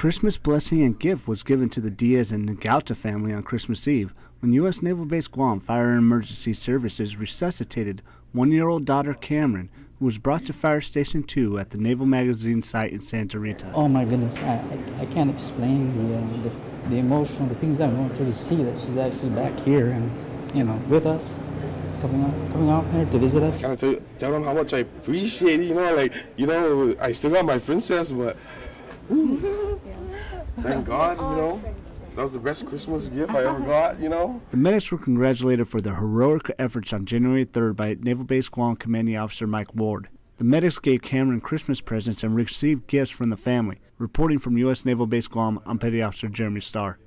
Christmas blessing and gift was given to the Diaz and Nagauta family on Christmas Eve when U.S. Naval Base Guam Fire and Emergency Services resuscitated one-year-old daughter Cameron, who was brought to Fire Station 2 at the Naval Magazine site in Santa Rita. Oh my goodness, I, I, I can't explain the, uh, the, the emotion, the things I'm going through to see that she's actually back here and, you know, with us, coming out, coming out here to visit us. Can I tell, tell them how much I appreciate it? You know, like, you know, I still got my princess, but thank God, you know. That was the best Christmas gift I ever got, you know. The medics were congratulated for their heroic efforts on January 3rd by Naval Base Guam Commanding Officer Mike Ward. The medics gave Cameron Christmas presents and received gifts from the family. Reporting from U.S. Naval Base Guam, I'm Petty Officer Jeremy Starr.